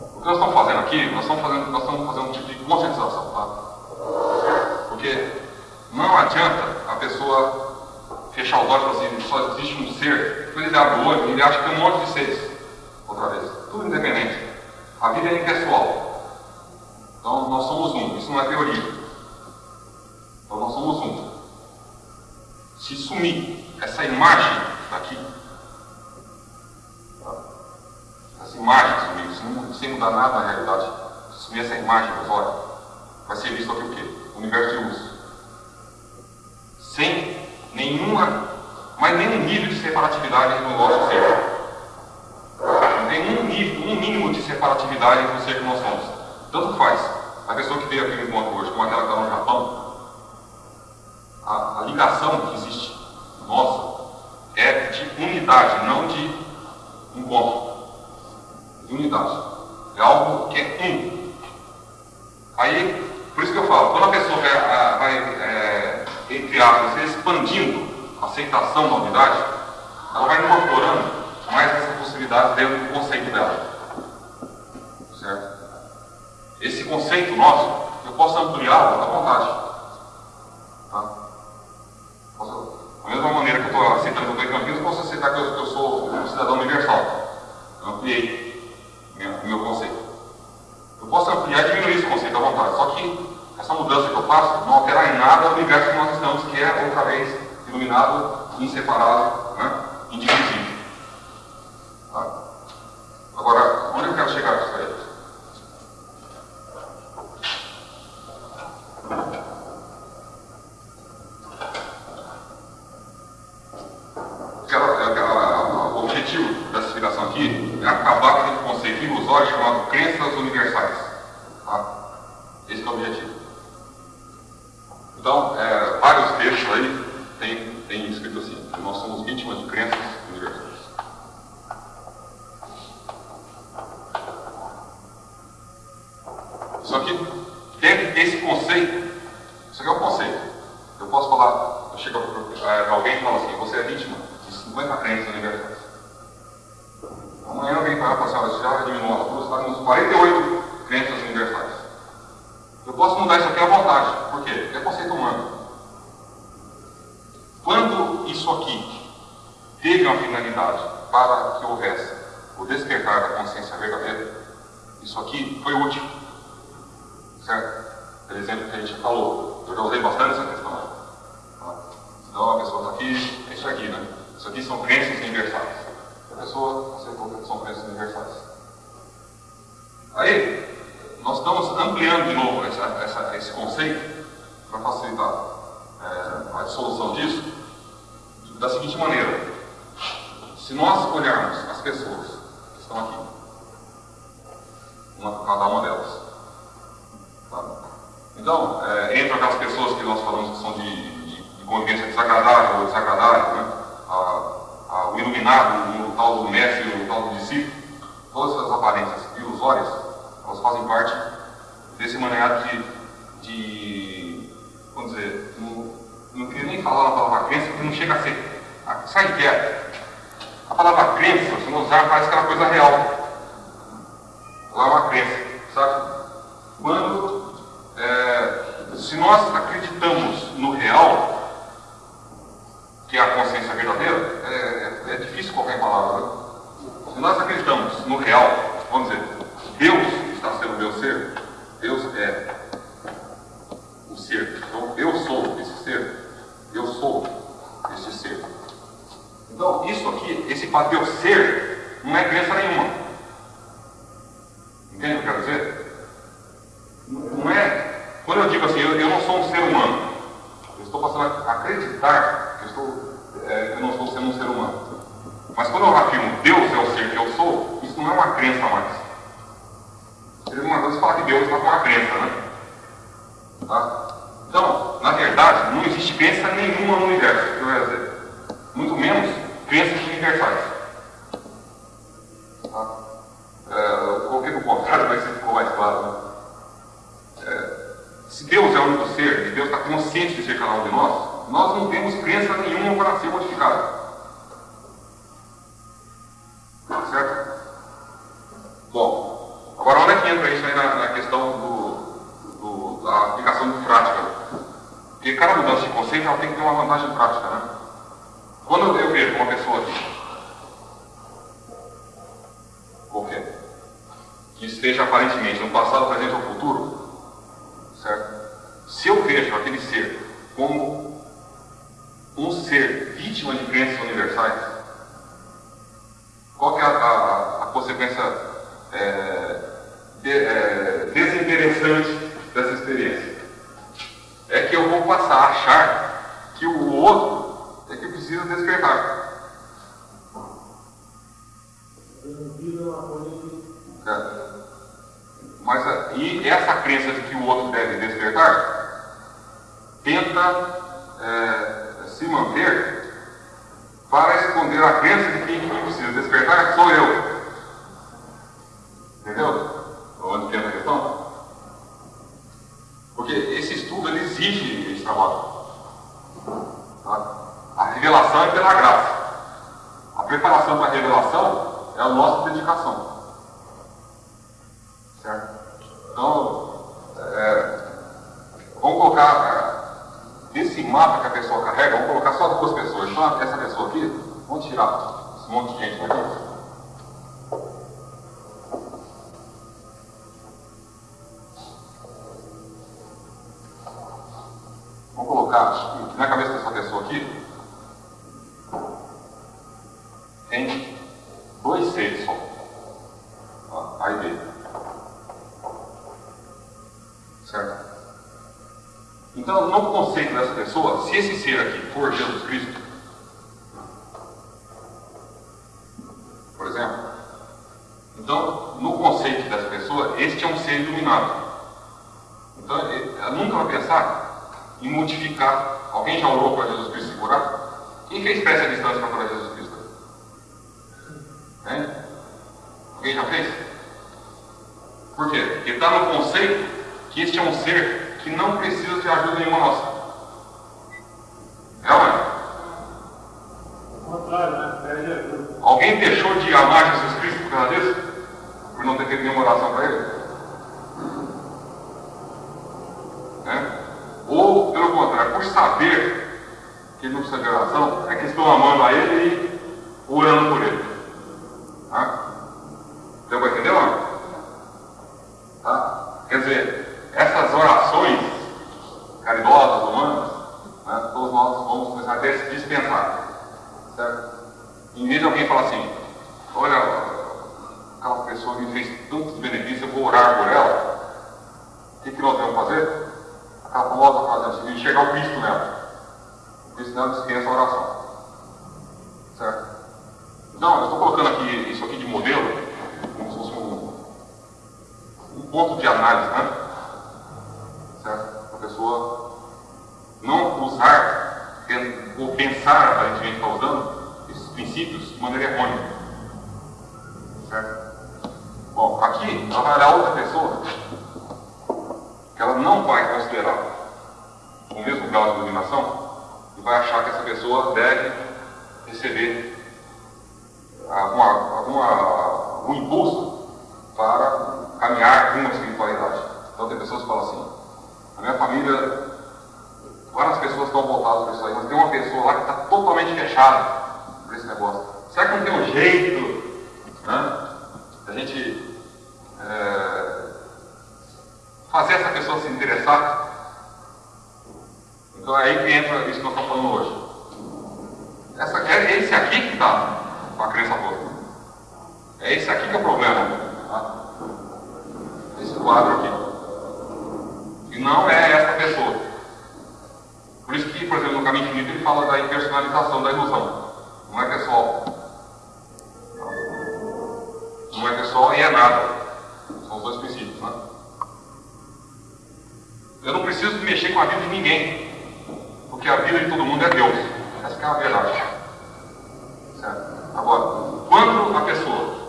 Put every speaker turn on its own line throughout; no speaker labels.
O que nós estamos fazendo aqui, nós estamos fazendo, nós estamos fazendo um tipo de conscientização, tá? Porque não adianta a pessoa fechar os olhos e assim, só existe um ser, depois ele abre o olho e ele acha que tem um monte de seres. Outra vez. Tudo independente. A vida é impessoal. Então nós somos um, isso não é teoria. Então nós somos um. Se sumir essa imagem daqui, tá? Se não- sem mudar nada na realidade, se essa imagem olhos, vai ser visto aqui o quê? O universo de luz. Sem nenhuma, mas nenhum nível de separatividade no nosso ser. Não tem um nível, um mínimo de separatividade entre o ser que nós somos. Tanto faz. A pessoa que veio aqui no encontro hoje, como aquela que está no Japão, a, a ligação que existe nossa é de unidade, não de encontro. De unidade. É algo que é um. Aí, por isso que eu falo, quando a pessoa vai, vai é, entre aspas, expandindo a aceitação da unidade, ela vai incorporando mais essa possibilidade dentro do conceito dela. Certo? Esse conceito nosso, eu posso ampliá-lo à vontade. Tá? Posso- da mesma maneira que eu estou aceitando que eu estou eu posso aceitar que eu, que eu sou um cidadão universal. Eu ampliei minha- o meu conceito. Eu posso ampliar e diminuir esse vontade. Só que essa mudança que eu faço não alterar em nada o universo que nós estamos, que é outra vez iluminado, inseparável, né? indivisível. Tá? Agora, onde eu quero chegar com isso aí? O objetivo dessa explicação aqui é acabar com aquele conceito ilusório chamado crenças universais. Isso aqui é um conceito. Eu posso falar, eu chego para alguém e falo assim, você é vítima de 50 crenças universais. Amanhã alguém vai falar assim, você já diminuiu as duas, está nos 48 crenças universais. Eu posso mudar isso aqui à vontade. Por quê? Porque é conceito humano. Quando isso aqui teve uma finalidade para que houvesse o despertar da consciência verdadeira, isso aqui foi útil. Certo? Aquele exemplo que a gente falou. Eu já usei bastante essa questão. Tá? Então a pessoa está aqui, é isso aqui, né? Isso aqui são crenças universais. A pessoa aceitou que são crenças universais. Aí, nós estamos ampliando de novo essa, essa, esse conceito para facilitar é, a dissolução disso da seguinte maneira. Se nós olharmos as pessoas que estão aqui, uma, cada uma delas? Então, é, entre aquelas pessoas que nós falamos que são de, de, de desagradável ou desagradável, né? a, a, o iluminado, o tal do mestre, o tal do discípulo, todas essas aparências ilusórias, elas fazem parte desse maneado de, de vamos dizer, não, não queria nem falar na palavra crença, porque não chega a ser. A, o que é? A palavra crença, se não usar, parece aquela coisa real. Ela é uma crença, sabe? Quando, é, se nós acreditamos no real, que é a consciência verdadeira, é, é, é difícil qualquer palavra, né? Se nós acreditamos no real, vamos dizer, Deus está sendo meu ser, Deus é o ser. Então, eu sou esse ser, eu sou esse ser. Então, isso aqui, esse fato de eu ser, não é crença nenhuma. Entende o que eu quero dizer? Não é. Quando eu digo assim, eu, eu não sou um ser humano, eu estou passando a acreditar que eu, estou, é, eu não estou sendo um ser humano. Mas quando eu afirmo Deus é o ser que eu sou, isso não é uma crença mais. Seria uma coisa falar que Deus está com uma crença, né? Tá? Então, na verdade, não existe crença nenhuma no universo, que eu ia dizer. Muito menos crenças universais. Tá? É, eu coloquei no contrário, mas ficou mais claro. Né? É, se Deus é o único ser, e Deus está consciente de ser cada um de nós, nós não temos crença nenhuma para ser modificada. Certo? Bom, agora onde é que entra isso aí na, na questão do, do, da aplicação de prática? Porque cada mudança de conceito ela tem que ter uma vantagem prática, né? Quando eu vejo uma pessoa qualquer, que esteja aparentemente no passado, presente ou futuro, certo? Se eu vejo aquele ser como um ser vítima de crenças universais, qual é a, a, a consequência é, de, é, desinteressante dessa experiência? É que eu vou passar a achar que o outro é que precisa despertar. É. Mas e essa crença de que o outro deve despertar tenta é, se manter para esconder a crença de que quem precisa despertar sou eu. Entendeu? Onde tem a questão? Porque esse estudo ele exige trabalho. Tá? A revelação é pela graça. A preparação para a revelação é a nossa dedicação. Certo? Então, é, vamos colocar desse mapa que a pessoa carrega, vamos colocar só duas pessoas. Então, essa pessoa aqui, vamos tirar esse monte de gente daqui. Tem dois seres só. A e B. Certo? Então, no conceito dessa pessoa, se esse ser aqui for Jesus Cristo, por exemplo, então, no conceito dessa pessoa, este é um ser iluminado. Então, ela nunca vai pensar em modificar. Alguém já orou para Jesus Cristo se curar? Quem fez prece à distância para curar Jesus Cristo? Hein? Alguém já fez? Por quê? Porque está no conceito que este é um ser que não precisa de ajuda nenhuma nossa. É ou não é?
Contrário, né?
Alguém deixou de amar Jesus Cristo por causa disso? Por não ter feito nenhuma oração para ele? É? Ou, pelo contrário, por saber que ele não precisa de oração, é que estão amando a ele e orando por ele. Tá? Deu para entender, não? Tá? Quer dizer, essas orações caridosas, humanas, né, todos nós vamos começar a dispensar. Certo? Em vez de alguém falar assim, olha, aquela pessoa me fez tantos benefícios, eu vou orar por ela, o que, nós vamos fazer? Aquela famosa frase assim, enxergar o Cristo nela. O Cristo nela dispensa a oração. Certo? Não, eu estou colocando aqui isso aqui de modelo, como se fosse um, um ponto de análise, né? certo? A pessoa não usar ou pensar aparentemente está usando esses princípios de maneira errônea. Certo? Bom, aqui vai olhar outra pessoa ela não vai considerar o mesmo grau de iluminação e vai achar que essa pessoa deve receber alguma, alguma, algum impulso para caminhar rumo à espiritualidade. Então tem pessoas que falam assim, a minha família, várias pessoas estão voltadas para isso aí, mas tem uma pessoa lá que está totalmente fechada para esse negócio. Será que não tem um jeito né, a gente é, fazer essa pessoa se interessar? Então é aí que entra isso que nós estamos falando hoje. Essa, é esse aqui que está com a crença toda. É esse aqui que é o problema. Tá? Esse quadro aqui não é essa pessoa. Por isso que, por exemplo, no Caminho Infinito ele fala da impersonalização da ilusão. Não é pessoal. Não é pessoal e é nada. São os dois princípios, né? Eu não preciso mexer com a vida de ninguém. Porque a vida de todo mundo é Deus. Essa é a verdade. Certo? Agora, quando a pessoa.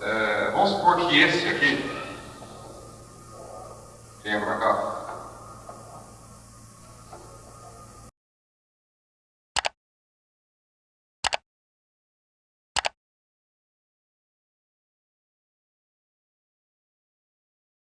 É, vamos supor que esse